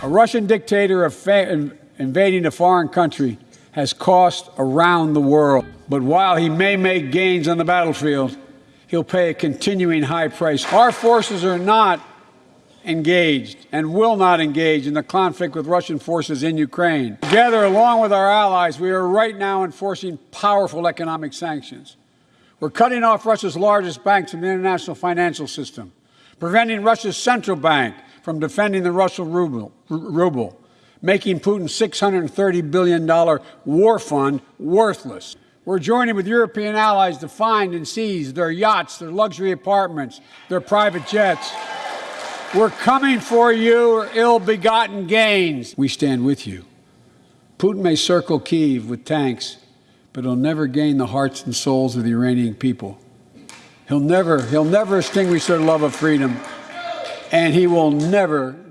A Russian dictator invading a foreign country has cost around the world. But while he may make gains on the battlefield, he'll pay a continuing high price. Our forces are not engaged and will not engage in the conflict with Russian forces in Ukraine. Together, along with our allies, we are right now enforcing powerful economic sanctions. We're cutting off Russia's largest banks from the international financial system, preventing Russia's central bank from defending the Russian ruble, ruble making Putin's $630 billion war fund worthless. We're joining with European allies to find and seize their yachts, their luxury apartments, their private jets. We're coming for you, ill begotten gains. We stand with you. Putin may circle Kiev with tanks, but he'll never gain the hearts and souls of the Iranian people. He'll never, he'll never extinguish their love of freedom, and he will never